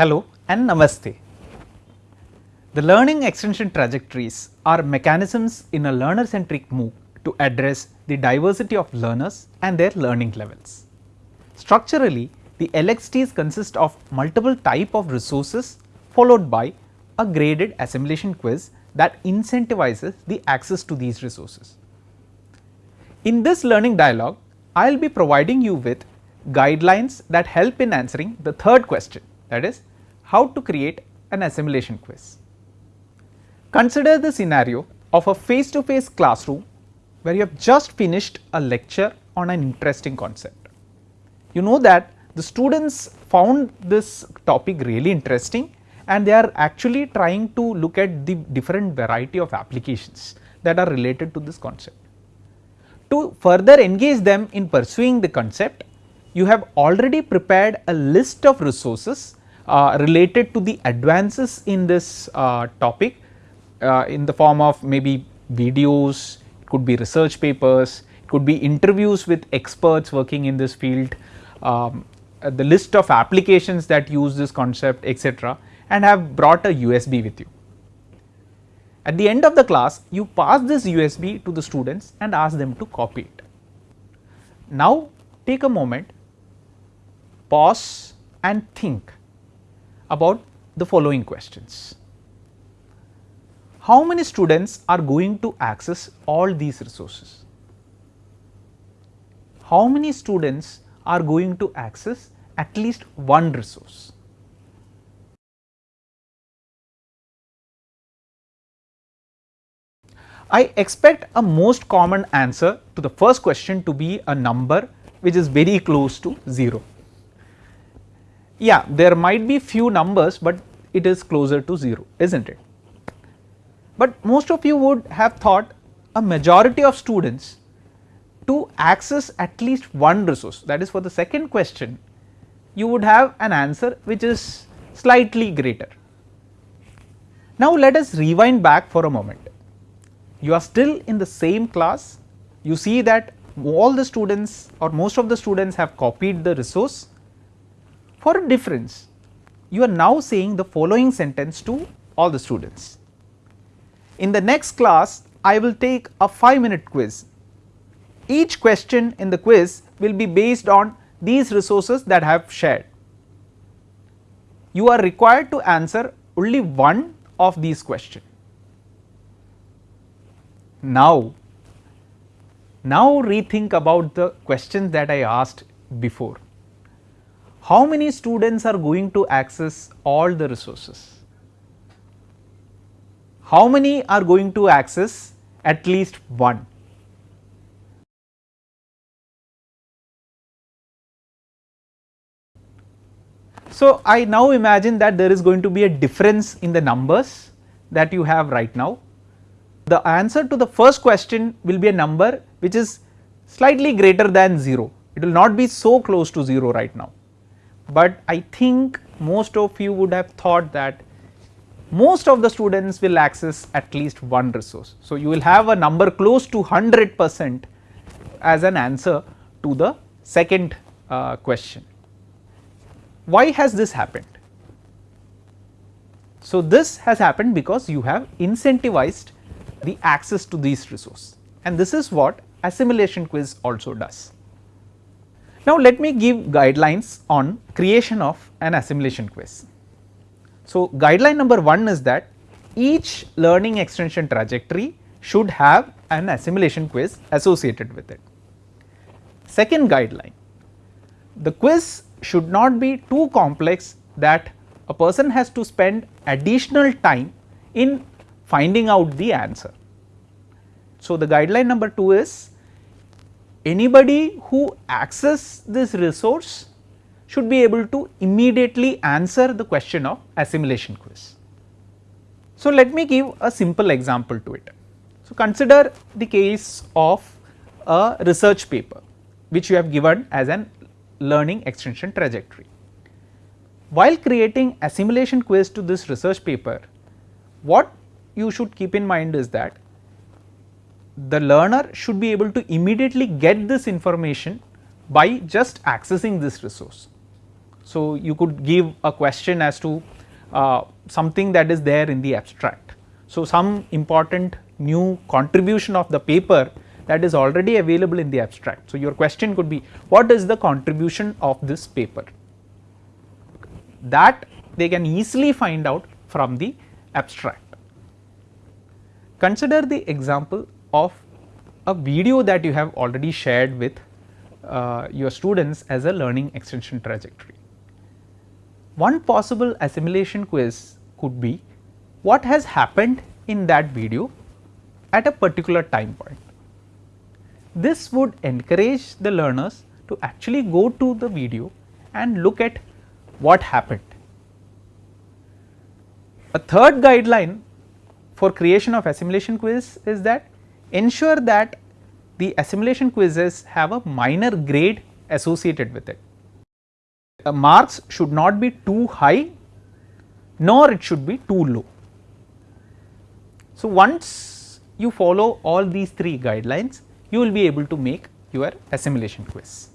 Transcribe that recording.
Hello and Namaste. The learning extension trajectories are mechanisms in a learner centric MOOC to address the diversity of learners and their learning levels. Structurally, the LXTs consist of multiple type of resources followed by a graded assimilation quiz that incentivizes the access to these resources. In this learning dialogue, I will be providing you with guidelines that help in answering the third question that is how to create an assimilation quiz. Consider the scenario of a face to face classroom where you have just finished a lecture on an interesting concept. You know that the students found this topic really interesting and they are actually trying to look at the different variety of applications that are related to this concept. To further engage them in pursuing the concept, you have already prepared a list of resources uh, related to the advances in this uh, topic uh, in the form of maybe videos, it could be research papers, it could be interviews with experts working in this field, um, Uh, the list of applications that use this concept etc., and have brought a USB with you. At the end of the class you pass this USB to the students and ask them to copy it. Now take a moment, pause and think about the following questions. How many students are going to access all these resources? How many students are going to access at least one resource? I expect a most common answer to the first question to be a number which is very close to 0 yeah there might be few numbers, but it is closer to 0 is not it. But most of you would have thought a majority of students to access at least one resource that is for the second question you would have an answer which is slightly greater. Now let us rewind back for a moment you are still in the same class you see that all the students or most of the students have copied the resource for a difference, you are now saying the following sentence to all the students. In the next class, I will take a 5 minute quiz. Each question in the quiz will be based on these resources that I have shared. You are required to answer only one of these questions. Now, now rethink about the questions that I asked before how many students are going to access all the resources? How many are going to access at least one? So, I now imagine that there is going to be a difference in the numbers that you have right now. The answer to the first question will be a number which is slightly greater than 0, it will not be so close to 0 right now but I think most of you would have thought that most of the students will access at least one resource. So, you will have a number close to 100 percent as an answer to the second uh, question. Why has this happened? So, this has happened because you have incentivized the access to these resources and this is what assimilation quiz also does. Now let me give guidelines on creation of an assimilation quiz. So guideline number 1 is that each learning extension trajectory should have an assimilation quiz associated with it. Second guideline, the quiz should not be too complex that a person has to spend additional time in finding out the answer. So the guideline number 2 is anybody who access this resource should be able to immediately answer the question of assimilation quiz. So, let me give a simple example to it. So, consider the case of a research paper which you have given as an learning extension trajectory. While creating assimilation quiz to this research paper, what you should keep in mind is that the learner should be able to immediately get this information by just accessing this resource. So, you could give a question as to uh, something that is there in the abstract. So, some important new contribution of the paper that is already available in the abstract. So, your question could be what is the contribution of this paper that they can easily find out from the abstract. Consider the example of a video that you have already shared with uh, your students as a learning extension trajectory. One possible assimilation quiz could be what has happened in that video at a particular time point. This would encourage the learners to actually go to the video and look at what happened. A third guideline for creation of assimilation quiz is that ensure that the assimilation quizzes have a minor grade associated with it. Uh, marks should not be too high nor it should be too low. So, once you follow all these three guidelines you will be able to make your assimilation quiz.